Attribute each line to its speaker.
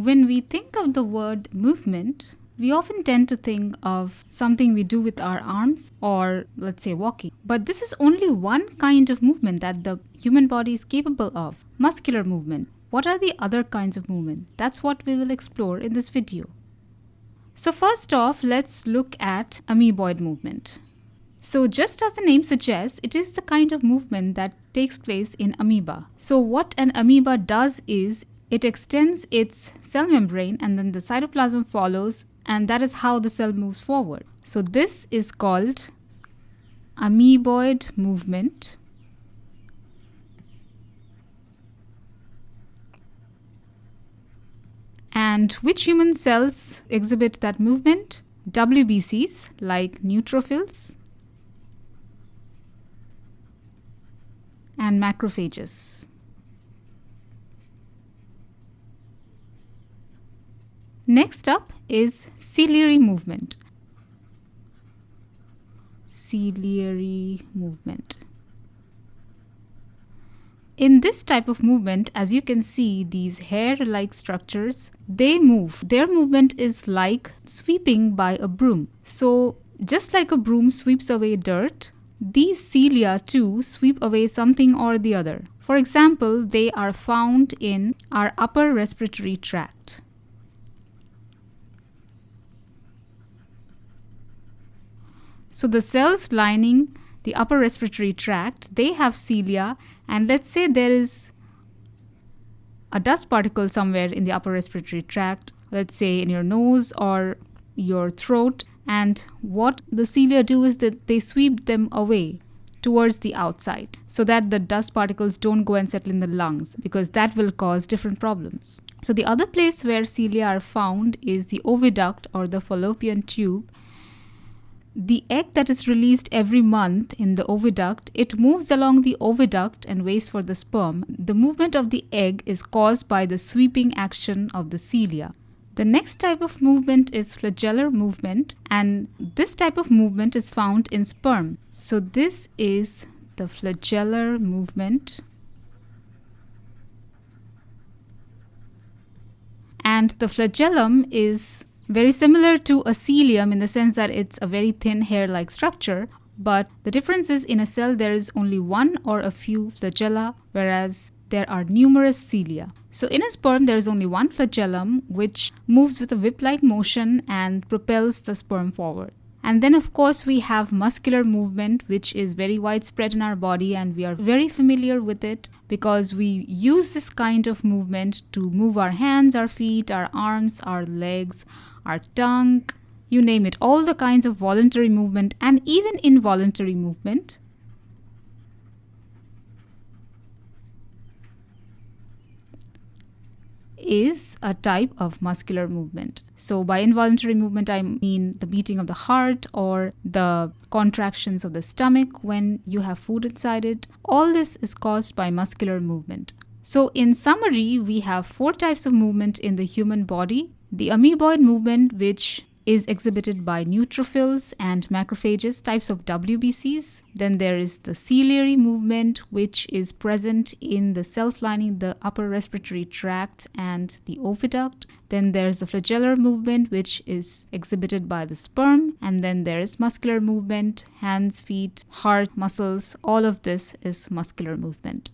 Speaker 1: When we think of the word movement, we often tend to think of something we do with our arms or, let's say, walking. But this is only one kind of movement that the human body is capable of muscular movement. What are the other kinds of movement? That's what we will explore in this video. So, first off, let's look at amoeboid movement. So, just as the name suggests, it is the kind of movement that takes place in amoeba. So, what an amoeba does is it extends its cell membrane and then the cytoplasm follows and that is how the cell moves forward. So this is called amoeboid movement. And which human cells exhibit that movement? WBCs like neutrophils and macrophages. Next up is ciliary movement. Ciliary movement. In this type of movement, as you can see, these hair-like structures, they move. Their movement is like sweeping by a broom. So just like a broom sweeps away dirt, these cilia too sweep away something or the other. For example, they are found in our upper respiratory tract. So the cells lining the upper respiratory tract, they have cilia and let's say there is a dust particle somewhere in the upper respiratory tract, let's say in your nose or your throat and what the cilia do is that they sweep them away towards the outside so that the dust particles don't go and settle in the lungs because that will cause different problems. So the other place where cilia are found is the oviduct or the fallopian tube the egg that is released every month in the oviduct, it moves along the oviduct and waits for the sperm. The movement of the egg is caused by the sweeping action of the cilia. The next type of movement is flagellar movement and this type of movement is found in sperm. So this is the flagellar movement. And the flagellum is very similar to a cilium in the sense that it's a very thin hair-like structure, but the difference is in a cell there is only one or a few flagella, whereas there are numerous cilia. So in a sperm there is only one flagellum which moves with a whip-like motion and propels the sperm forward. And then of course we have muscular movement which is very widespread in our body and we are very familiar with it because we use this kind of movement to move our hands, our feet, our arms, our legs, our tongue, you name it, all the kinds of voluntary movement and even involuntary movement is a type of muscular movement. So by involuntary movement, I mean the beating of the heart or the contractions of the stomach when you have food inside it. All this is caused by muscular movement. So in summary, we have four types of movement in the human body. The amoeboid movement, which is exhibited by neutrophils and macrophages, types of WBCs. Then there is the ciliary movement, which is present in the cells lining the upper respiratory tract and the oviduct. Then there's the flagellar movement, which is exhibited by the sperm. And then there is muscular movement, hands, feet, heart, muscles. All of this is muscular movement.